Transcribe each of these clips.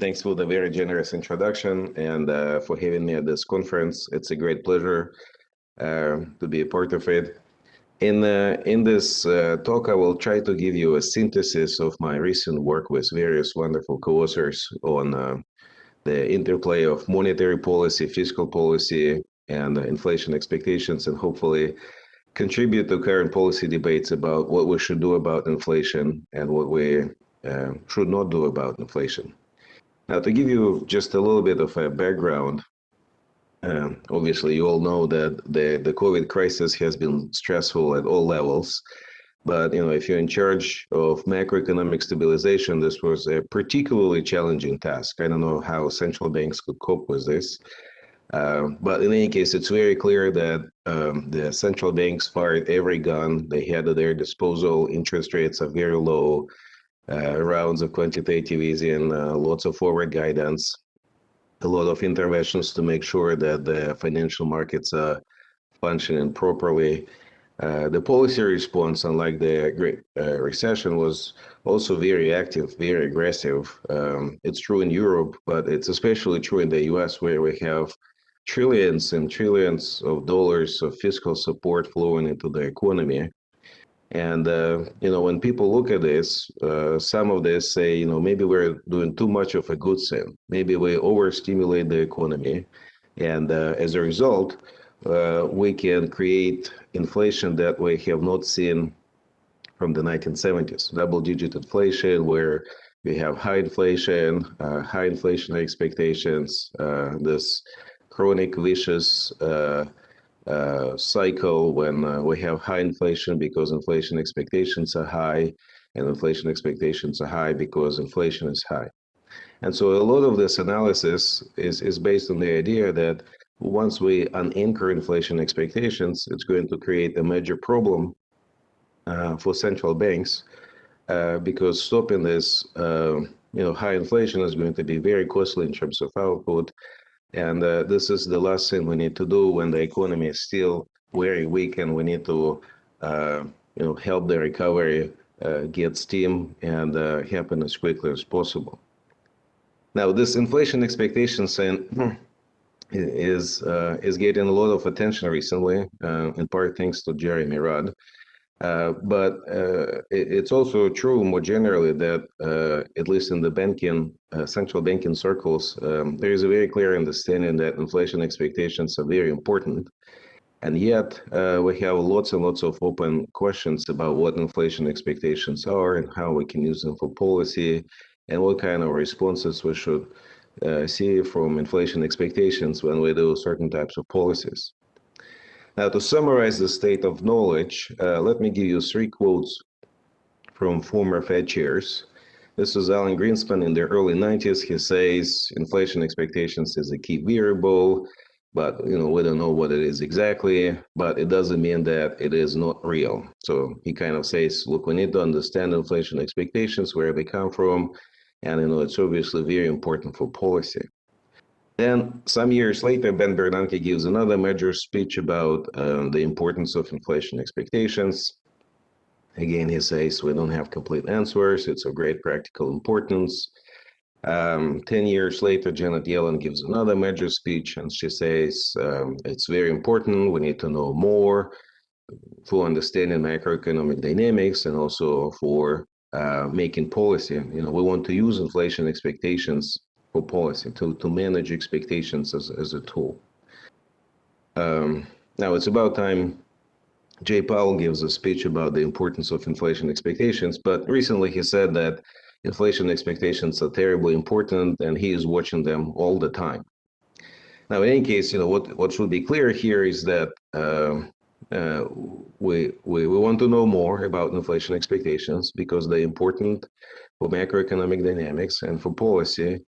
Thanks for the very generous introduction and uh, for having me at this conference. It's a great pleasure uh, to be a part of it. In, uh, in this uh, talk, I will try to give you a synthesis of my recent work with various wonderful co-authors on uh, the interplay of monetary policy, fiscal policy, and inflation expectations, and hopefully contribute to current policy debates about what we should do about inflation and what we uh, should not do about inflation. Now, to give you just a little bit of a background, um, obviously you all know that the, the COVID crisis has been stressful at all levels. But you know, if you're in charge of macroeconomic stabilization, this was a particularly challenging task. I don't know how central banks could cope with this. Uh, but in any case, it's very clear that um, the central banks fired every gun they had at their disposal. Interest rates are very low rounds of quantitative easing, uh, lots of forward guidance, a lot of interventions to make sure that the financial markets are functioning properly. Uh, the policy response, unlike the Great uh, Recession, was also very active, very aggressive. Um, it's true in Europe, but it's especially true in the US, where we have trillions and trillions of dollars of fiscal support flowing into the economy. And uh, you know, when people look at this, uh, some of this say, you know, maybe we're doing too much of a good thing. Maybe we overstimulate the economy, and uh, as a result, uh, we can create inflation that we have not seen from the 1970s. Double-digit inflation, where we have high inflation, uh, high inflation expectations, uh, this chronic vicious uh, cycle when uh, we have high inflation because inflation expectations are high and inflation expectations are high because inflation is high. And so a lot of this analysis is, is based on the idea that once we unanchor inflation expectations, it's going to create a major problem uh, for central banks uh, because stopping this uh, you know, high inflation is going to be very costly in terms of output and uh, this is the last thing we need to do when the economy is still very weak and we need to, uh, you know, help the recovery uh, get steam and uh, happen as quickly as possible. Now, this inflation expectations thing is uh, is getting a lot of attention recently, uh, in part thanks to Jeremy Rudd. Uh, but uh, it, it's also true more generally that, uh, at least in the banking, uh, central banking circles, um, there is a very clear understanding that inflation expectations are very important. And yet, uh, we have lots and lots of open questions about what inflation expectations are and how we can use them for policy and what kind of responses we should see from inflation expectations when we do certain types of policies. Now, to summarize the state of knowledge, uh, let me give you three quotes from former Fed chairs. This is Alan Greenspan in the early 90s. He says inflation expectations is a key variable, but you know we don't know what it is exactly. But it doesn't mean that it is not real. So he kind of says, look, we need to understand inflation expectations, where they come from, and you know it's obviously very important for policy. Then some years later, Ben Bernanke gives another major speech about uh, the importance of inflation expectations. Again, he says we don't have complete answers. It's of great practical importance. Um, 10 years later, Janet Yellen gives another major speech and she says um, it's very important. We need to know more for understanding macroeconomic dynamics and also for uh, making policy. You know, we want to use inflation expectations for policy, to, to manage expectations as, as a tool. Um, now it's about time Jay Powell gives a speech about the importance of inflation expectations, but recently he said that inflation expectations are terribly important and he is watching them all the time. Now, in any case, you know, what, what should be clear here is that uh, uh, we, we, we want to know more about inflation expectations because they're important for macroeconomic dynamics and for policy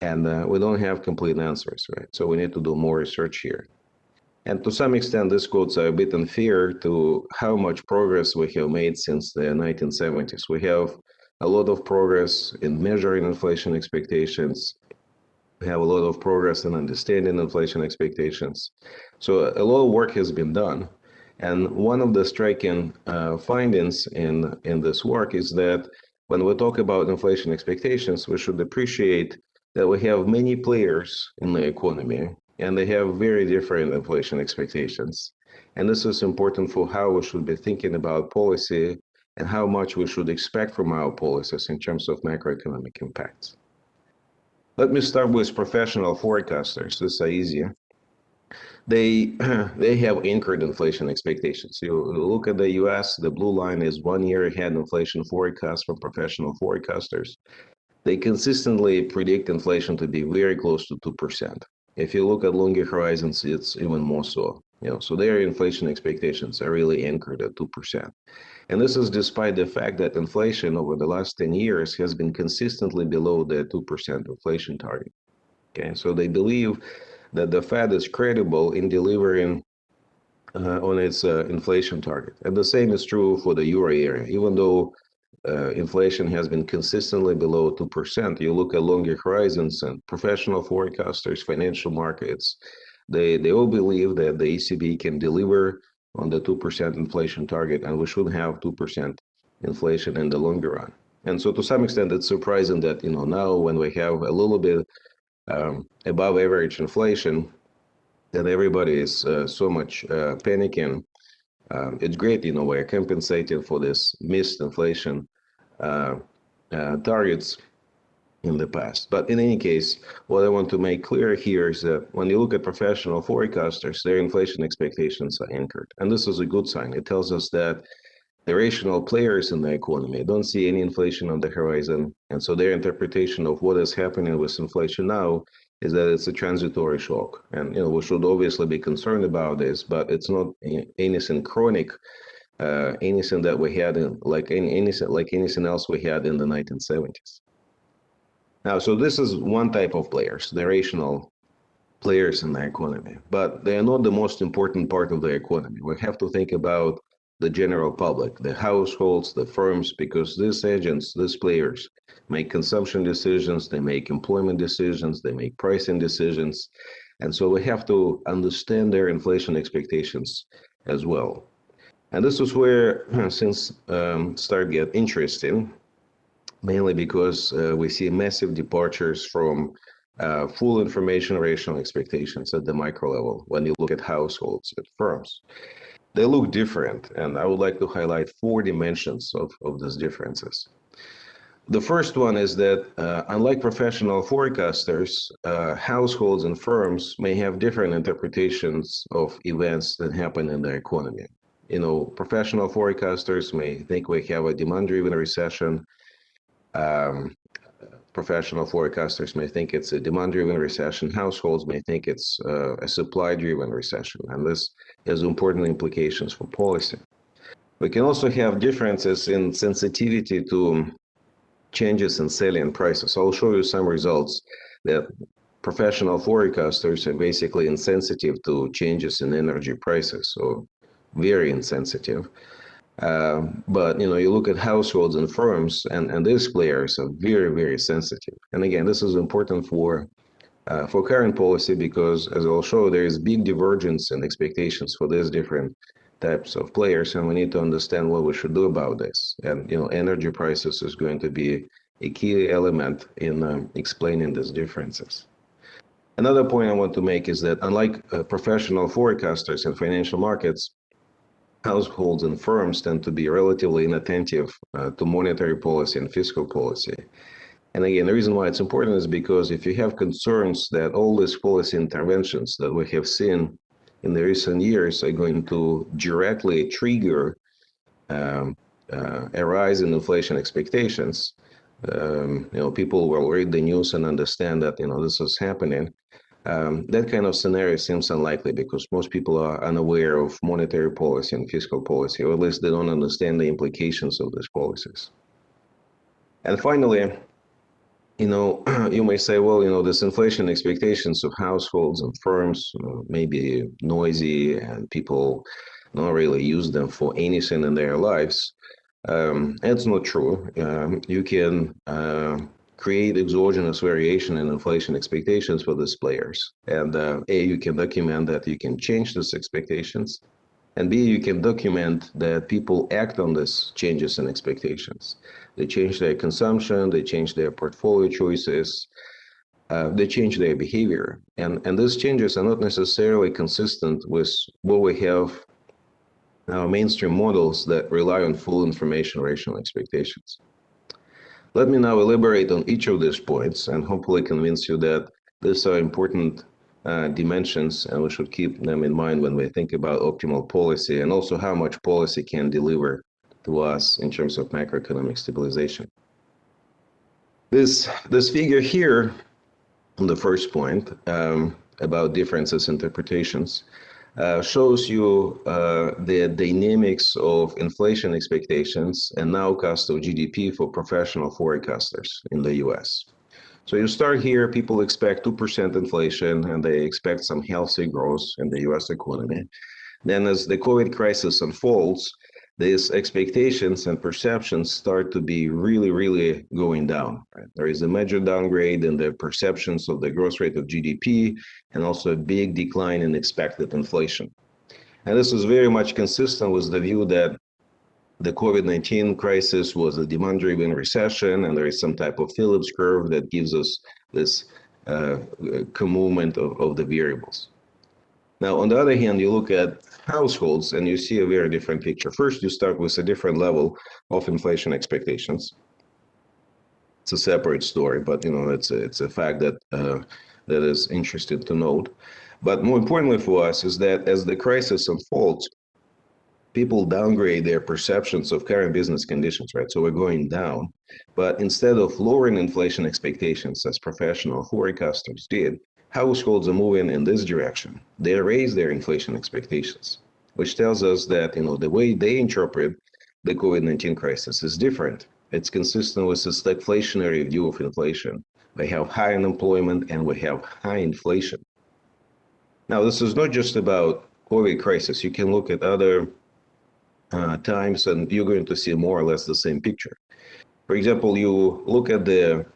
and uh, we don't have complete answers, right? So we need to do more research here. And to some extent, these quotes are a bit unfair to how much progress we have made since the 1970s. We have a lot of progress in measuring inflation expectations. We have a lot of progress in understanding inflation expectations. So a lot of work has been done. And one of the striking uh, findings in, in this work is that when we talk about inflation expectations, we should appreciate that we have many players in the economy and they have very different inflation expectations. And this is important for how we should be thinking about policy and how much we should expect from our policies in terms of macroeconomic impacts. Let me start with professional forecasters. This is easier. They they have anchored inflation expectations. You look at the U.S. The blue line is one year ahead inflation forecast from professional forecasters. They consistently predict inflation to be very close to two percent. If you look at longer horizons, it's even more so. You know, so their inflation expectations are really anchored at two percent. And this is despite the fact that inflation over the last 10 years has been consistently below the 2% inflation target. Okay, so they believe that the Fed is credible in delivering uh, on its uh, inflation target. And the same is true for the euro area. Even though uh, inflation has been consistently below 2%, you look at longer horizons and professional forecasters, financial markets, they, they all believe that the ECB can deliver on the 2% inflation target, and we should have 2% inflation in the longer run. And so to some extent, it's surprising that, you know, now when we have a little bit um, above average inflation, that everybody is uh, so much uh, panicking. Um, it's great, you know, we're compensating for this missed inflation Uh, uh, targets in the past. But in any case, what I want to make clear here is that when you look at professional forecasters, their inflation expectations are anchored. And this is a good sign. It tells us that the rational players in the economy don't see any inflation on the horizon. And so their interpretation of what is happening with inflation now is that it's a transitory shock. And you know, we should obviously be concerned about this, but it's not anything chronic, uh, anything that we had in like any anything like anything else we had in the 1970s. Now, so this is one type of players, the rational players in the economy, but they are not the most important part of the economy. We have to think about the general public, the households, the firms, because these agents, these players make consumption decisions, they make employment decisions, they make pricing decisions. And so we have to understand their inflation expectations as well. And this is where things um, start get interesting mainly because uh, we see massive departures from uh, full information rational expectations at the micro level when you look at households, at firms. They look different, and I would like to highlight four dimensions of, of these differences. The first one is that uh, unlike professional forecasters, uh, households and firms may have different interpretations of events that happen in the economy. You know, professional forecasters may think we have a demand-driven recession, um, professional forecasters may think it's a demand-driven recession. Households may think it's uh, a supply-driven recession, and this has important implications for policy. We can also have differences in sensitivity to changes in salient prices. I'll show you some results that professional forecasters are basically insensitive to changes in energy prices, so very insensitive. Uh, but you know, you look at households and firms, and and these players are very very sensitive. And again, this is important for uh, for current policy because, as I'll show, there is big divergence in expectations for these different types of players, and we need to understand what we should do about this. And you know, energy prices is going to be a key element in um, explaining these differences. Another point I want to make is that unlike uh, professional forecasters in financial markets, households and firms tend to be relatively inattentive uh, to monetary policy and fiscal policy. And again, the reason why it's important is because if you have concerns that all these policy interventions that we have seen in the recent years are going to directly trigger um, uh, a rise in inflation expectations, um, you know, people will read the news and understand that, you know, this is happening. Um, that kind of scenario seems unlikely because most people are unaware of monetary policy and fiscal policy, or at least they don't understand the implications of these policies. And finally, you know, you may say, well, you know, this inflation expectations of households and firms uh, may be noisy and people don't really use them for anything in their lives. Um, that's not true. Um, you can uh, create exogenous variation in inflation expectations for these players. And uh, A, you can document that you can change these expectations. And B, you can document that people act on these changes in expectations. They change their consumption, they change their portfolio choices. uh, they change their behavior. And, and these changes are not necessarily consistent with what we have now mainstream models that rely on full information rational expectations. Let me now elaborate on each of these points and hopefully convince you that these are important uh, dimensions and we should keep them in mind when we think about optimal policy and also how much policy can deliver to us in terms of macroeconomic stabilization. This, this figure here on the first point um, about differences interpretations uh, shows you uh, the dynamics of inflation expectations and nowcast of GDP for professional forecasters in the US. So you start here, people expect 2% inflation and they expect some healthy growth in the US economy. Then as the COVID crisis unfolds, these expectations and perceptions start to be really, really going down. Right? There is a major downgrade in the perceptions of the growth rate of GDP and also a big decline in expected inflation. And this is very much consistent with the view that the COVID-19 crisis was a demand-driven recession and there is some type of Phillips curve that gives us this uh, movement of, of the variables. Now, on the other hand, you look at households and you see a very different picture. First, you start with a different level of inflation expectations. It's a separate story, but you know it's a, it's a fact that uh, that is interesting to note. But more importantly for us is that as the crisis unfolds, people downgrade their perceptions of current business conditions, right? So we're going down, but instead of lowering inflation expectations as professional forecasters did, households are moving in this direction. They raise their inflation expectations, which tells us that you know the way they interpret the COVID-19 crisis is different. It's consistent with this deflationary view of inflation. We have high unemployment and we have high inflation. Now, this is not just about COVID crisis. You can look at other uh, times and you're going to see more or less the same picture. For example, you look at the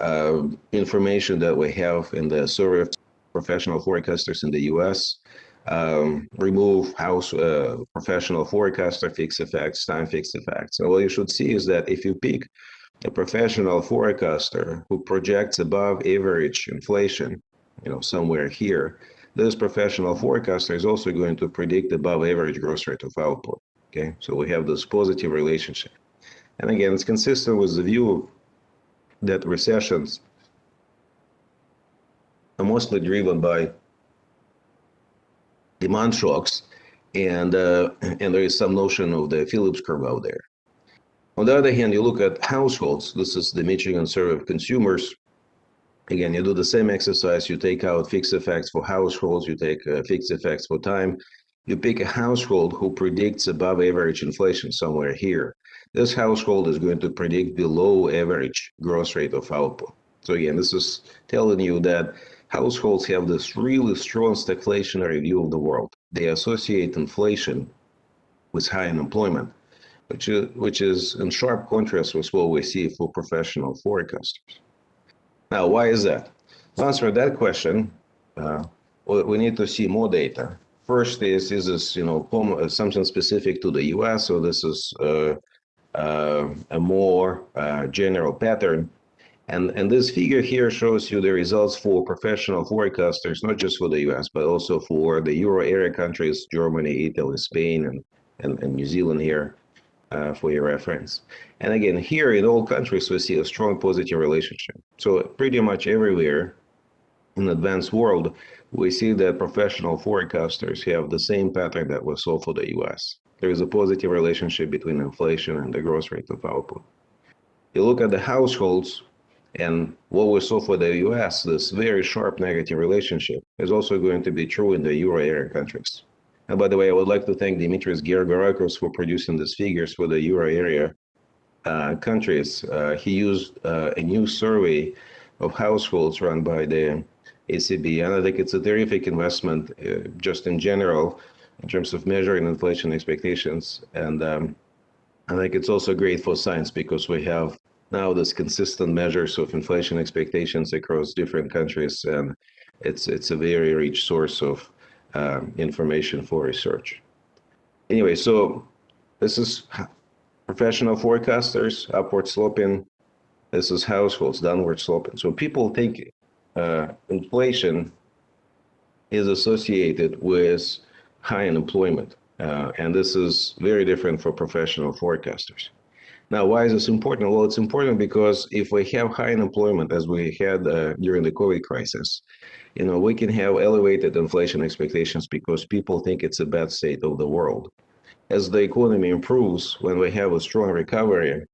uh, information that we have in the survey of professional forecasters in the US, um, remove house uh, professional forecaster fixed effects, time fixed effects. And what you should see is that if you pick a professional forecaster who projects above average inflation, you know, somewhere here, this professional forecaster is also going to predict above average growth rate of output. Okay, so we have this positive relationship. And again, it's consistent with the view that recessions are mostly driven by demand shocks, and uh, and there is some notion of the Phillips curve out there. On the other hand, you look at households. This is the Michigan Survey of Consumers. Again, you do the same exercise. You take out fixed effects for households. You take uh, fixed effects for time. You pick a household who predicts above average inflation somewhere here this household is going to predict below average growth rate of output. So again, this is telling you that households have this really strong stagflationary view of the world. They associate inflation with high unemployment, which is, which is in sharp contrast with what we see for professional forecasters. Now, why is that? To answer that question, uh, we need to see more data. First is, is this, you know, something specific to the US, or this is uh, a more uh, general pattern. And, and this figure here shows you the results for professional forecasters, not just for the US, but also for the Euro area countries, Germany, Italy, Spain, and, and, and New Zealand here uh, for your reference. And again, here in all countries, we see a strong positive relationship. So pretty much everywhere in the advanced world, we see that professional forecasters have the same pattern that we saw for the US there is a positive relationship between inflation and the growth rate of output. You look at the households and what we saw for the US, this very sharp negative relationship is also going to be true in the euro area countries. And by the way, I would like to thank Dimitris Georgarakos for producing these figures for the euro area uh, countries. Uh, he used uh, a new survey of households run by the ECB, and I think it's a terrific investment uh, just in general in terms of measuring inflation expectations. And um, I think it's also great for science because we have now this consistent measures of inflation expectations across different countries, and it's it's a very rich source of um, information for research. Anyway, so this is professional forecasters, upward sloping. This is households, downward sloping. So people think uh, inflation is associated with high unemployment. Uh, and this is very different for professional forecasters. Now, why is this important? Well, it's important because if we have high unemployment, as we had uh, during the COVID crisis, you know, we can have elevated inflation expectations because people think it's a bad state of the world. As the economy improves, when we have a strong recovery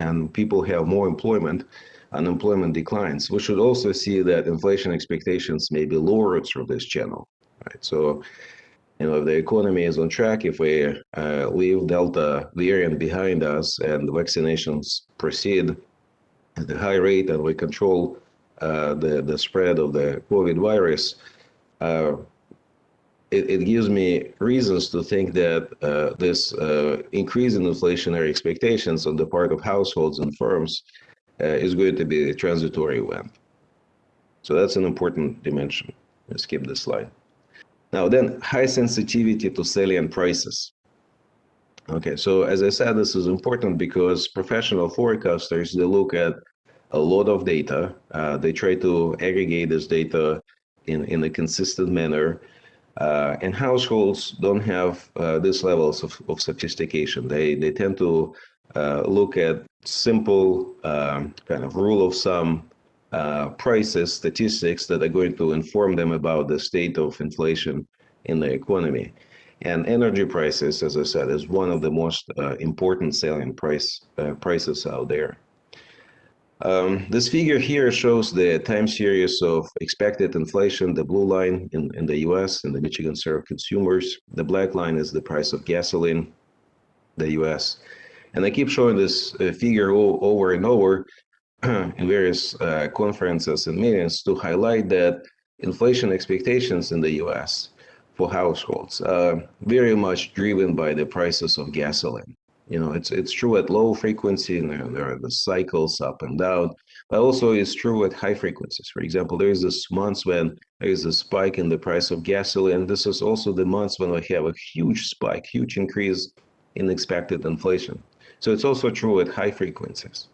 and people have more employment, unemployment declines. We should also see that inflation expectations may be lowered through this channel, right? So you know, if the economy is on track, if we uh, leave Delta variant behind us and vaccinations proceed at a high rate and we control uh, the, the spread of the COVID virus, uh, it, it, gives me reasons to think that uh, this uh, increase in inflationary expectations on the part of households and firms uh, is going to be a transitory event. So that's an important dimension. Let's skip this slide. Now then, high sensitivity to salient prices. Okay, so as I said, this is important because professional forecasters, they look at a lot of data. Uh, they try to aggregate this data in, in a consistent manner. Uh, and households don't have uh, these levels of, of sophistication. They, they tend to uh, look at simple um, kind of rule of thumb uh, prices, statistics that are going to inform them about the state of inflation in the economy. And energy prices, as I said, is one of the most uh, important salient price uh, prices out there. Um, this figure here shows the time series of expected inflation, the blue line in, in the US and the Michigan served consumers. The black line is the price of gasoline, the US. And I keep showing this uh, figure over and over in various uh, conferences and meetings to highlight that inflation expectations in the US for households are very much driven by the prices of gasoline. You know, it's it's true at low frequency and there, there are the cycles up and down, but also it's true at high frequencies. For example, there is this months when there is a spike in the price of gasoline. This is also the months when we have a huge spike, huge increase in expected inflation. So it's also true at high frequencies.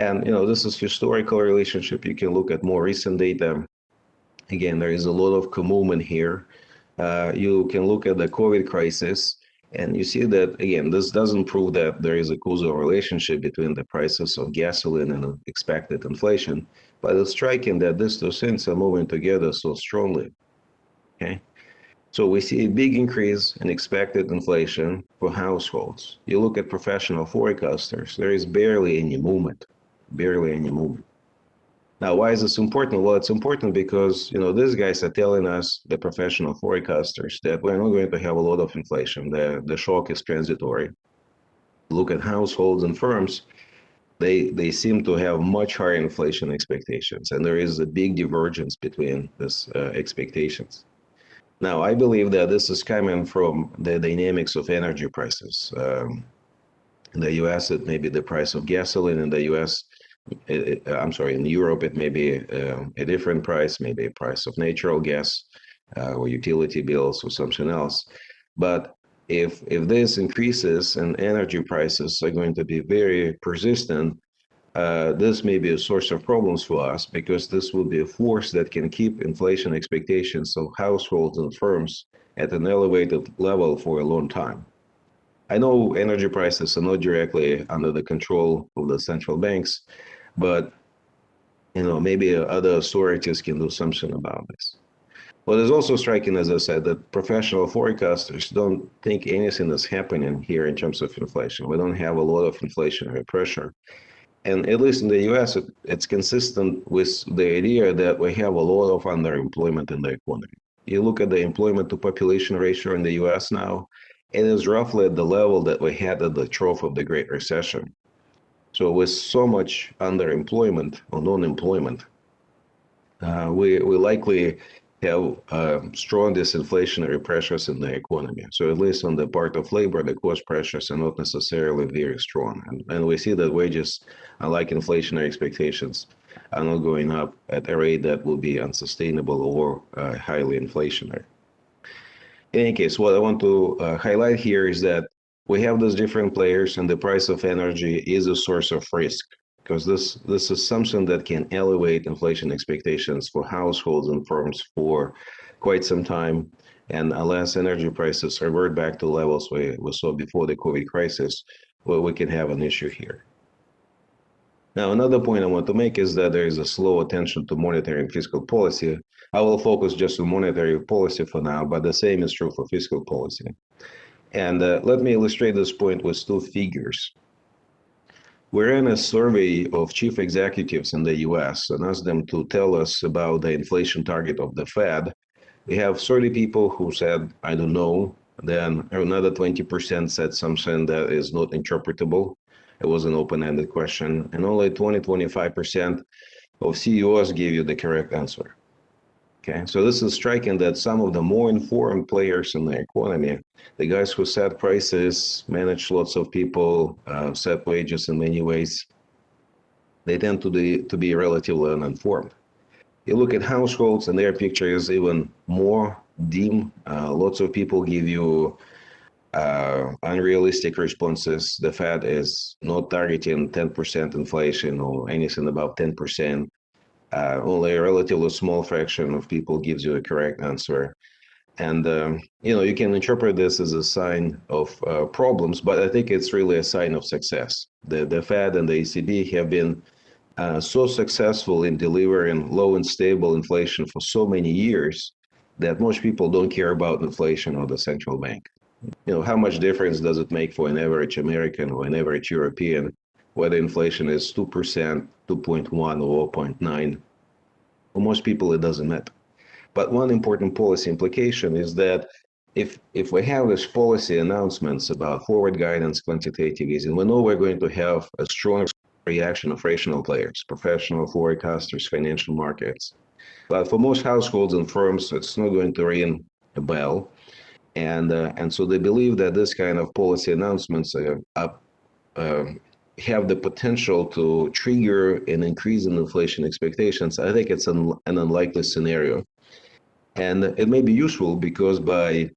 And you know, this is historical relationship. You can look at more recent data. Again, there is a lot of movement here. Uh, you can look at the COVID crisis, and you see that again, this doesn't prove that there is a causal relationship between the prices of gasoline and expected inflation, but it's striking that these two things are moving together so strongly. Okay. So we see a big increase in expected inflation for households. You look at professional forecasters, there is barely any movement barely any movement. Now, why is this important? Well, it's important because, you know, these guys are telling us, the professional forecasters, that we're not going to have a lot of inflation. The, the shock is transitory. Look at households and firms, they, they seem to have much higher inflation expectations, and there is a big divergence between these uh, expectations. Now, I believe that this is coming from the dynamics of energy prices. Um, in the US, it may be the price of gasoline. In the US, it, it, I'm sorry, in Europe, it may be uh, a different price, maybe a price of natural gas uh, or utility bills or something else. But if if this increases and energy prices are going to be very persistent, uh, this may be a source of problems for us because this will be a force that can keep inflation expectations of households and firms at an elevated level for a long time. I know energy prices are not directly under the control of the central banks, but you know maybe other authorities can do something about this. What is also striking, as I said, that professional forecasters don't think anything is happening here in terms of inflation. We don't have a lot of inflationary pressure. And at least in the US, it, it's consistent with the idea that we have a lot of underemployment in the economy. You look at the employment to population ratio in the US now, it is roughly at the level that we had at the trough of the Great Recession. So with so much underemployment or non-employment, uh, we, we likely have uh, strong disinflationary pressures in the economy. So at least on the part of labor, the cost pressures are not necessarily very strong. And, and we see that wages, unlike inflationary expectations, are not going up at a rate that will be unsustainable or uh, highly inflationary in any case, what I want to uh, highlight here is that we have those different players and the price of energy is a source of risk because this this is something that can elevate inflation expectations for households and firms for quite some time. And unless energy prices revert back to levels we, we saw before the COVID crisis, well, we can have an issue here. Now, another point I want to make is that there is a slow attention to monetary and fiscal policy. I will focus just on monetary policy for now, but the same is true for fiscal policy. And uh, let me illustrate this point with two figures. We ran a survey of chief executives in the US and asked them to tell us about the inflation target of the Fed. We have 30 people who said, I don't know. Then another 20% said something that is not interpretable. It was an open ended question. And only 20 25% of CEOs gave you the correct answer. Okay, so this is striking that some of the more informed players in the economy, the guys who set prices, manage lots of people, uh, set wages in many ways, they tend to be, to be relatively uninformed. You look at households and their picture is even more dim. Uh, lots of people give you uh, unrealistic responses. The Fed is not targeting 10% inflation or anything above 10% uh, only a relatively small fraction of people gives you a correct answer. And, um, you know, you can interpret this as a sign of uh, problems, but I think it's really a sign of success. The, the Fed and the ECB have been uh, so successful in delivering low and stable inflation for so many years that most people don't care about inflation or the central bank. You know, how much difference does it make for an average American or an average European whether inflation is 2%, 2.1 or 0.9. For most people, it doesn't matter. But one important policy implication is that if if we have these policy announcements about forward guidance, quantitative easing, we know we're going to have a strong reaction of rational players, professional forecasters, financial markets. But for most households and firms, it's not going to ring a bell. And uh, and so they believe that this kind of policy announcements are, are uh, have the potential to trigger an increase in inflation expectations, I think it's an, an unlikely scenario. And it may be useful because by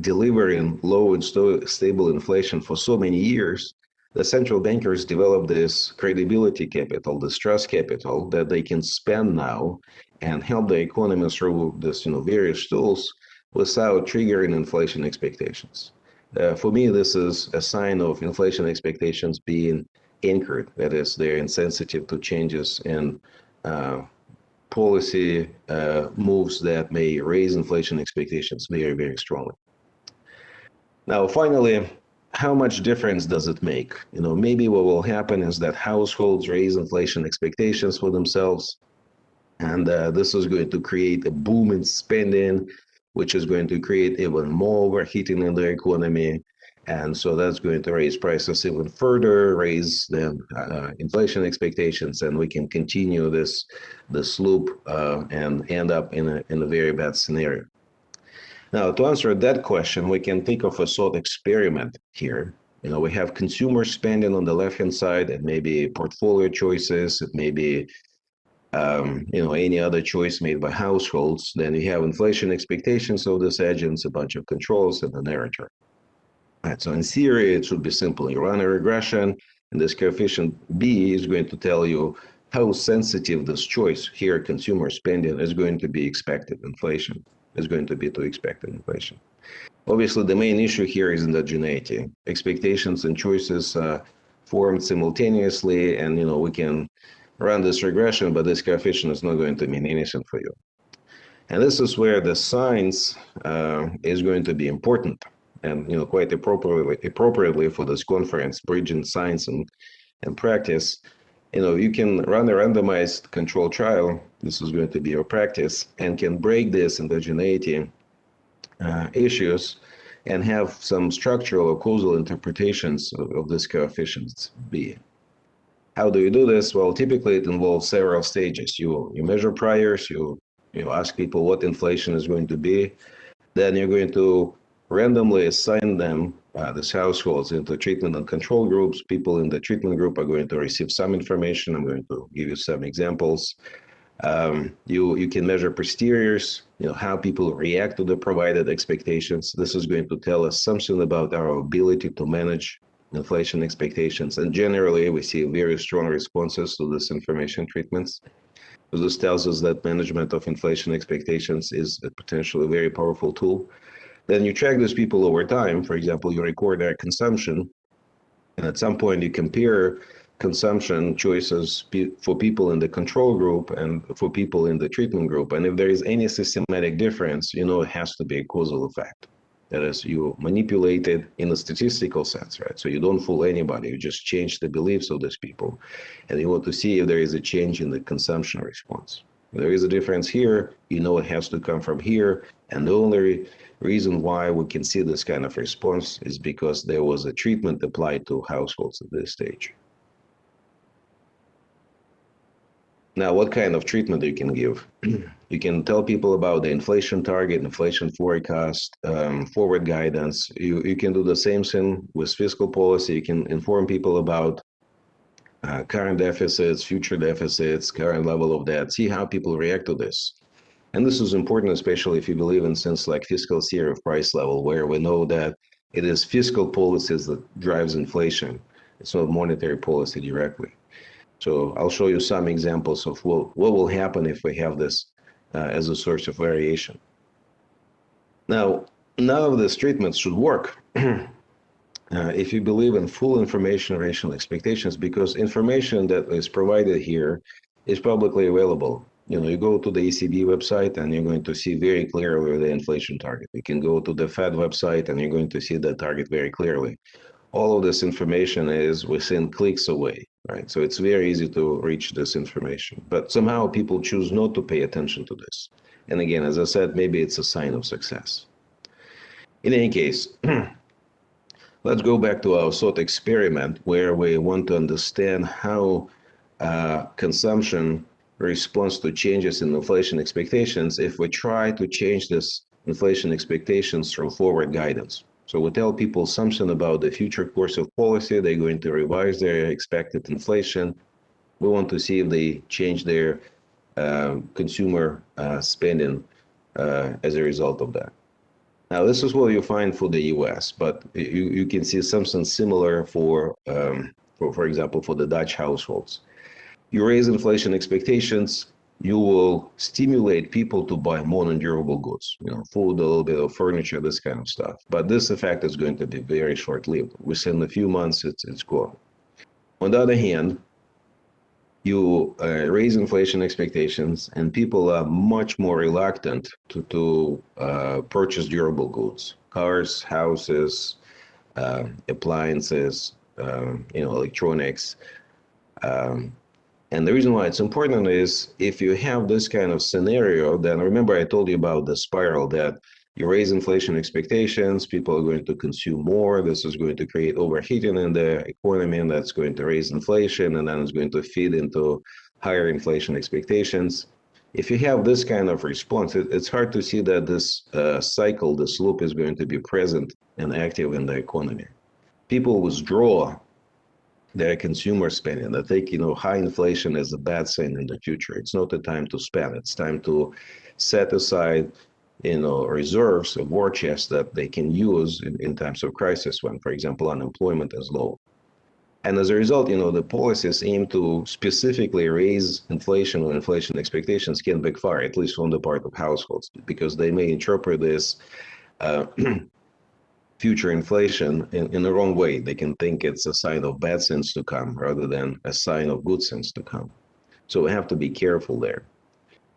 delivering low and st stable inflation for so many years, the central bankers develop this credibility capital, this trust capital that they can spend now and help the economy through this, you know, various tools without triggering inflation expectations. Uh, for me, this is a sign of inflation expectations being anchored. That is, they're insensitive to changes in uh, policy uh, moves that may raise inflation expectations very, very strongly. Now, finally, how much difference does it make? You know, maybe what will happen is that households raise inflation expectations for themselves, and uh, this is going to create a boom in spending which is going to create even more overheating in the economy. And so that's going to raise prices even further, raise the uh, inflation expectations, and we can continue this this loop uh, and end up in a in a very bad scenario. Now, to answer that question, we can think of a thought experiment here. You know, we have consumer spending on the left-hand side, and maybe portfolio choices, it may be um, you know, any other choice made by households, then you have inflation expectations of this agents, a bunch of controls, and the narrator. Right, so in theory, it should be simple. You run a regression, and this coefficient B is going to tell you how sensitive this choice here, consumer spending, is going to be expected inflation, is going to be to expected inflation. Obviously, the main issue here is endogeneity. Expectations and choices uh, formed simultaneously, and you know we can run this regression, but this coefficient is not going to mean anything for you. And this is where the science uh, is going to be important and you know quite appropriately appropriately for this conference, bridging science and, and practice. You know, you can run a randomized control trial, this is going to be your practice, and can break this endogeneity uh, issues and have some structural or causal interpretations of, of this coefficients B. How do you do this? Well, typically it involves several stages. You you measure priors, you you ask people what inflation is going to be, then you're going to randomly assign them uh, these households into treatment and control groups. People in the treatment group are going to receive some information. I'm going to give you some examples. Um, you you can measure posteriors, you know how people react to the provided expectations. This is going to tell us something about our ability to manage inflation expectations. And generally, we see very strong responses to this information treatments. This tells us that management of inflation expectations is a potentially very powerful tool. Then you track those people over time. For example, you record their consumption, and at some point you compare consumption choices for people in the control group and for people in the treatment group. And if there is any systematic difference, you know it has to be a causal effect. That is, you manipulate it in a statistical sense, right? So you don't fool anybody, you just change the beliefs of these people. And you want to see if there is a change in the consumption response. If there is a difference here, you know it has to come from here. And the only reason why we can see this kind of response is because there was a treatment applied to households at this stage. Now, what kind of treatment you can give? you can tell people about the inflation target, inflation forecast, um, forward guidance. You, you can do the same thing with fiscal policy. You can inform people about uh, current deficits, future deficits, current level of debt, see how people react to this. And this is important, especially if you believe in things like fiscal theory of price level, where we know that it is fiscal policies that drives inflation. It's not monetary policy directly. So I'll show you some examples of what, what will happen if we have this as a source of variation. Now, none of these treatments should work uh, if you believe in full information rational expectations, because information that is provided here is publicly available. You know, you go to the ECB website and you're going to see very clearly the inflation target. You can go to the Fed website and you're going to see the target very clearly. All of this information is within clicks away right? So it's very easy to reach this information, but somehow people choose not to pay attention to this. And again, as I said, maybe it's a sign of success. In any case, let's go back to our thought experiment where we want to understand how uh, consumption responds to changes in inflation expectations if we try to change this inflation expectations through forward guidance. So we tell people something about the future course of policy. They're going to revise their expected inflation. We want to see if they change their uh, consumer uh, spending uh, as a result of that. Now, this is what you find for the U.S., but you, you can see something similar for, um, for, for example, for the Dutch households. You raise inflation expectations, you will stimulate people to buy more non-durable goods, you know, food, a little bit of furniture, this kind of stuff. But this effect is going to be very short-lived. Within a few months, it's, it's gone. On the other hand, you uh, raise inflation expectations and people are much more reluctant to, to uh, purchase durable goods, cars, houses, uh, appliances, um, you know, electronics. Um, and the reason why it's important is if you have this kind of scenario, then remember I told you about the spiral that you raise inflation expectations, people are going to consume more. This is going to create overheating in the economy, and that's going to raise inflation, and then it's going to feed into higher inflation expectations. If you have this kind of response, it, it's hard to see that this uh, cycle, this loop is going to be present and active in the economy. People withdraw their consumer spending. I think you know high inflation is a bad thing in the future. It's not the time to spend. It's time to set aside you know reserves, a war chest that they can use in, in times of crisis when, for example, unemployment is low. And as a result, you know, the policies aim to specifically raise inflation or inflation expectations can backfire, at least from the part of households, because they may interpret this uh, future inflation in, in the wrong way. They can think it's a sign of bad things to come rather than a sign of good things to come. So we have to be careful there.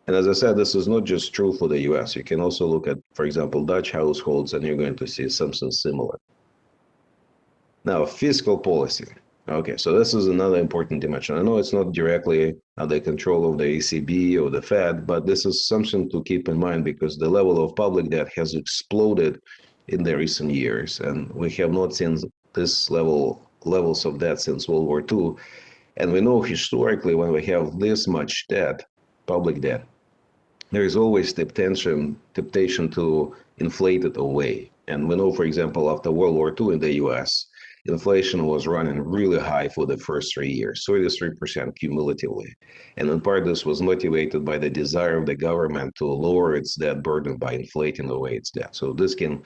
And as I said, this is not just true for the US. You can also look at, for example, Dutch households, and you're going to see something similar. Now, fiscal policy. Okay, so this is another important dimension. I know it's not directly under control of the ECB or the Fed, but this is something to keep in mind because the level of public debt has exploded in the recent years, and we have not seen this level levels of debt since World War II. And we know historically when we have this much debt, public debt, there is always the temptation temptation to inflate it away. And we know, for example, after World War II in the U.S., inflation was running really high for the first three years, 33% cumulatively. And in part, this was motivated by the desire of the government to lower its debt burden by inflating away its debt. So this can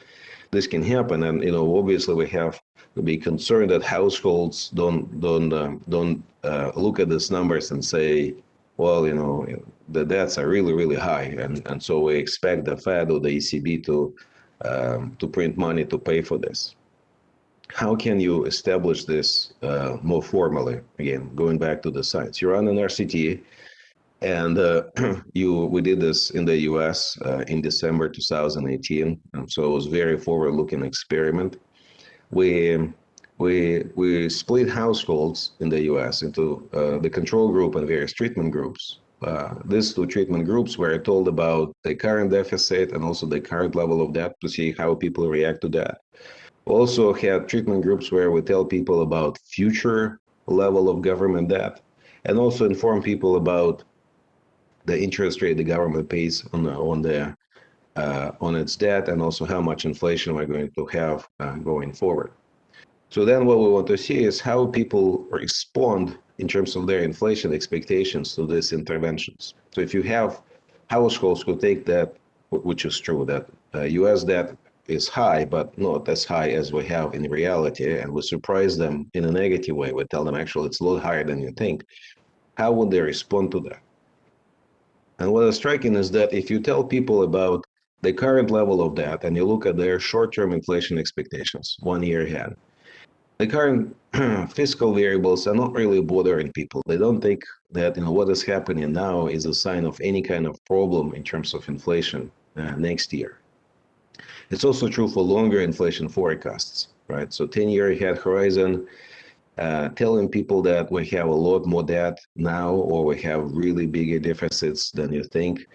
this can happen, and you know, obviously, we have to be concerned that households don't don't uh, don't uh, look at these numbers and say, well, you know, the debts are really really high, and and so we expect the Fed or the ECB to um, to print money to pay for this. How can you establish this uh, more formally? Again, going back to the science, you run an RCT, and uh, you we did this in the U.S. Uh, in December 2018, and so it was very forward-looking experiment. We we we split households in the U.S. into uh, the control group and various treatment groups. Uh, these two treatment groups were told about the current deficit and also the current level of debt to see how people react to that. Also have treatment groups where we tell people about future level of government debt and also inform people about the interest rate the government pays on the, on the uh, on its debt and also how much inflation we're going to have uh, going forward. So then what we want to see is how people respond in terms of their inflation expectations to these interventions. So if you have households who take that, which is true, that uh, US debt is high, but not as high as we have in reality, and we surprise them in a negative way, we tell them actually it's a lot higher than you think, how would they respond to that? And what is striking is that if you tell people about the current level of debt and you look at their short-term inflation expectations one year ahead, the current fiscal variables are not really bothering people. They don't think that you know what is happening now is a sign of any kind of problem in terms of inflation uh, next year. It's also true for longer inflation forecasts, right? So 10-year ahead horizon, uh, telling people that we have a lot more debt now or we have really bigger deficits than you think,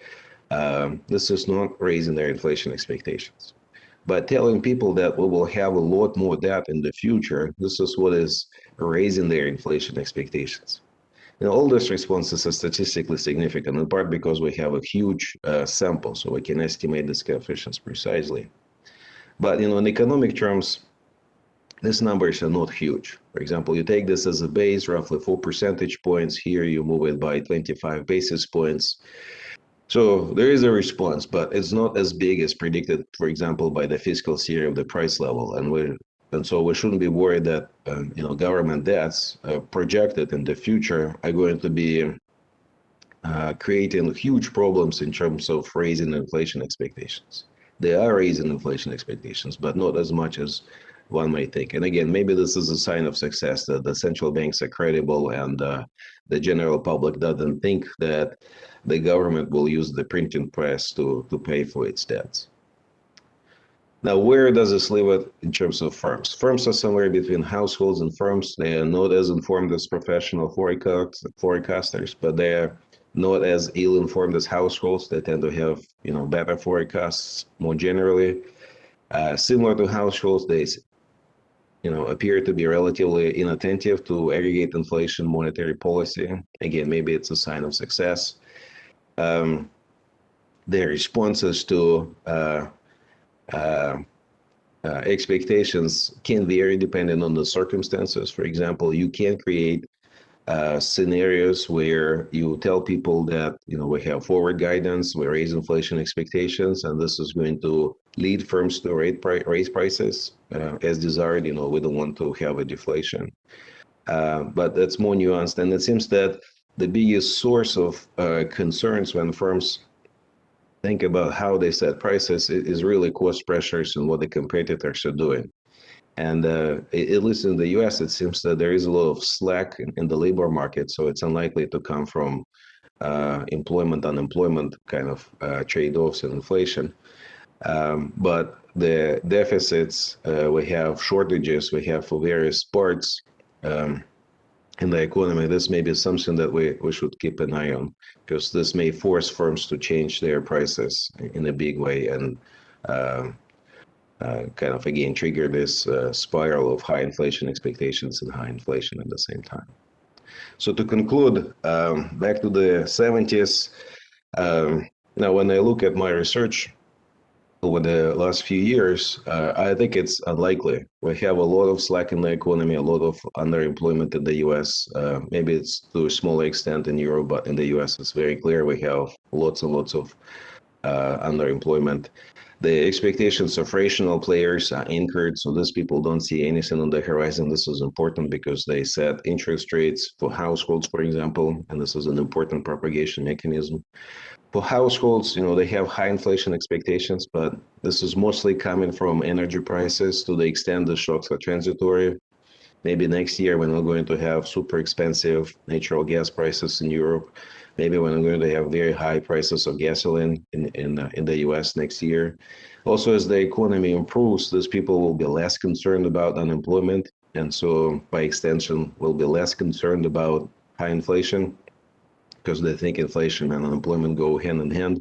um, this is not raising their inflation expectations. But telling people that we will have a lot more debt in the future, this is what is raising their inflation expectations. And all these responses are statistically significant, in part because we have a huge uh, sample, so we can estimate these coefficients precisely. But you know, in economic terms, these numbers are not huge. For example, you take this as a base, roughly four percentage points. Here you move it by 25 basis points. So there is a response, but it's not as big as predicted, for example, by the fiscal theory of the price level. And we and so we shouldn't be worried that um, you know government debts uh, projected in the future are going to be uh, creating huge problems in terms of raising inflation expectations. They are raising inflation expectations, but not as much as one might think. And again, maybe this is a sign of success that the central banks are credible and uh, the general public doesn't think that the government will use the printing press to, to pay for its debts. Now, where does this leave it in terms of firms? Firms are somewhere between households and firms. They are not as informed as professional forecasters, but they are not as ill-informed as households. They tend to have, you know, better forecasts more generally. Uh, similar to households, they you know, appear to be relatively inattentive to aggregate inflation monetary policy. Again, maybe it's a sign of success. Um, their responses to uh, expectations can vary depending on the circumstances. For example, you can create uh, scenarios where you tell people that you know we have forward guidance, we raise inflation expectations, and this is going to lead firms to rate pri raise prices uh, as desired. You know, we don't want to have a deflation, uh, but that's more nuanced. And it seems that the biggest source of uh, concerns when firms think about how they set prices is really cost pressures and what the competitors are doing. And uh, at least in the US, it seems that there is a lot of slack in, in the labor market, so it's unlikely to come from uh, employment, unemployment kind of uh, trade-offs and inflation. Um, but the deficits, uh, we have shortages, we have for various parts um, in the economy. This may be something that we, we should keep an eye on because this may force firms to change their prices in a big way and uh, uh, kind of again trigger this uh, spiral of high inflation expectations and high inflation at the same time. So to conclude, um, back to the 70s, um, now when I look at my research, over the last few years, uh, I think it's unlikely. We have a lot of slack in the economy, a lot of underemployment in the US. Uh, maybe it's to a smaller extent in Europe, but in the US, it's very clear we have lots and lots of uh, underemployment. The expectations of rational players are anchored, so these people don't see anything on the horizon. This is important because they set interest rates for households, for example, and this is an important propagation mechanism for households, you know, they have high inflation expectations, but this is mostly coming from energy prices to the extent the shocks are transitory. Maybe next year when we're going to have super expensive natural gas prices in Europe, maybe when we're going to have very high prices of gasoline in in, uh, in the US next year. Also, as the economy improves, these people will be less concerned about unemployment, and so by extension, will be less concerned about high inflation because they think inflation and unemployment go hand in hand.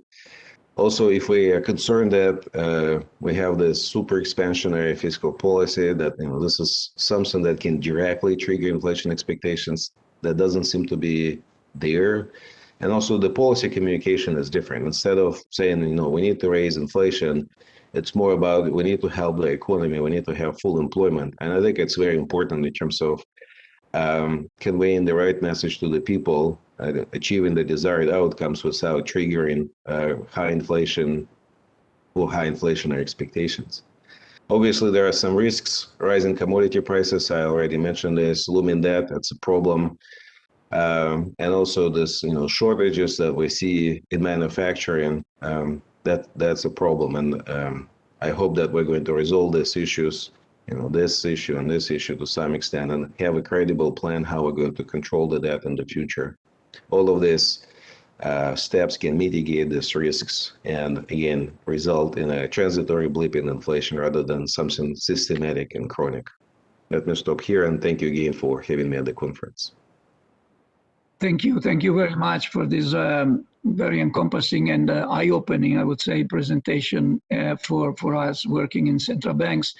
Also, if we are concerned that uh, we have this super expansionary fiscal policy, that you know this is something that can directly trigger inflation expectations, that doesn't seem to be there. And also, the policy communication is different. Instead of saying, you know, we need to raise inflation, it's more about we need to help the economy, we need to have full employment. And I think it's very important in terms of um, conveying the right message to the people, uh, achieving the desired outcomes without triggering uh, high inflation or high inflationary expectations. Obviously, there are some risks. Rising commodity prices, I already mentioned this, looming debt, that's a problem. Um, and also this, you know, shortages that we see in manufacturing, um, that that's a problem. And um, I hope that we're going to resolve these issues you know, this issue and this issue to some extent and have a credible plan how we're going to control the debt in the future. All of these uh, steps can mitigate these risks and again result in a transitory blip in inflation rather than something systematic and chronic. Let me stop here and thank you again for having me at the conference. Thank you. Thank you very much for this um, very encompassing and uh, eye-opening, I would say, presentation uh, for, for us working in central banks.